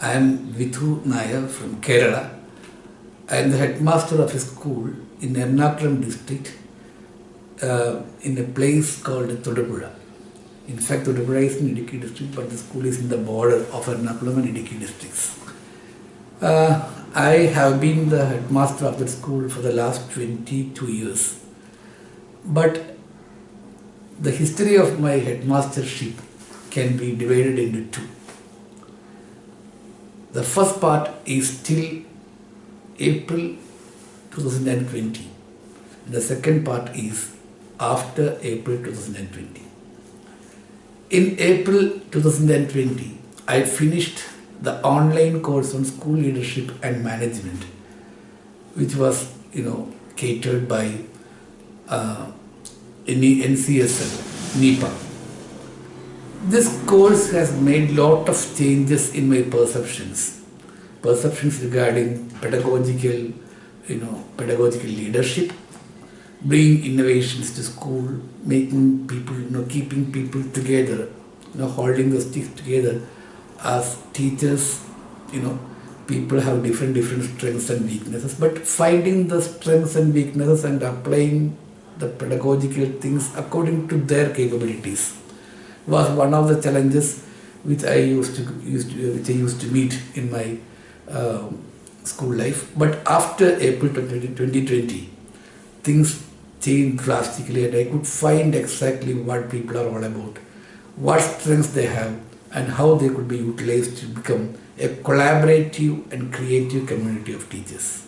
I am Vithu Nair from Kerala. I am the headmaster of a school in Ernakulam district uh, in a place called Thodupuzha. In fact, Thodupuzha is in Idukki district, but the school is in the border of Ernakulam and Idukki districts. Uh, I have been the headmaster of the school for the last 22 years. But the history of my headmastership can be divided into two. The first part is till April 2020. The second part is after April 2020. In April 2020, I finished the online course on school leadership and management, which was, you know, catered by uh, NCSL, NIEPA. This course has made lot of changes in my perceptions. Perceptions regarding pedagogical, you know, pedagogical leadership, bringing innovations to school, making people, you know, keeping people together, you know, holding the sticks together as teachers, you know, people have different different strengths and weaknesses, but finding the strengths and weaknesses and applying the pedagogical things according to their capabilities was one of the challenges which I used to, used to which I used to meet in my uh, school life. But after April 2020, things changed drastically and I could find exactly what people are all about, what strengths they have and how they could be utilized to become a collaborative and creative community of teachers.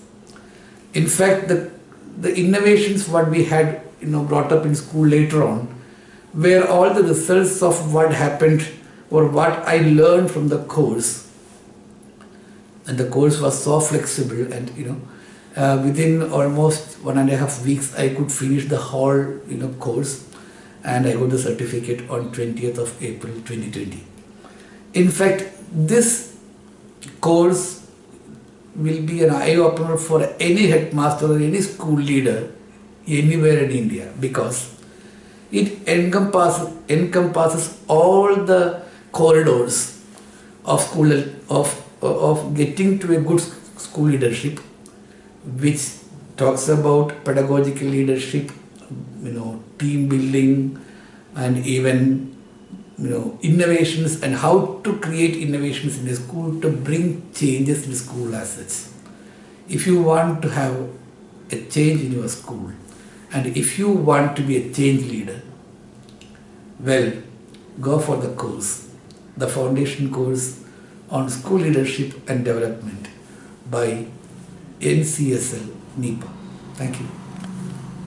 In fact, the, the innovations what we had you know brought up in school later on were all the results of what happened or what I learned from the course. And the course was so flexible and you know uh, within almost one and a half weeks I could finish the whole you know course and I got the certificate on 20th of April 2020. In fact, this course will be an eye-opener for any headmaster or any school leader anywhere in India because it encompasses, encompasses all the corridors of school of, of getting to a good school leadership which talks about pedagogical leadership, you know, team building and even you know, innovations and how to create innovations in the school to bring changes in school as such. If you want to have a change in your school and if you want to be a change leader, well, go for the course, the foundation course on school leadership and development by NCSL NIEPA. Thank you.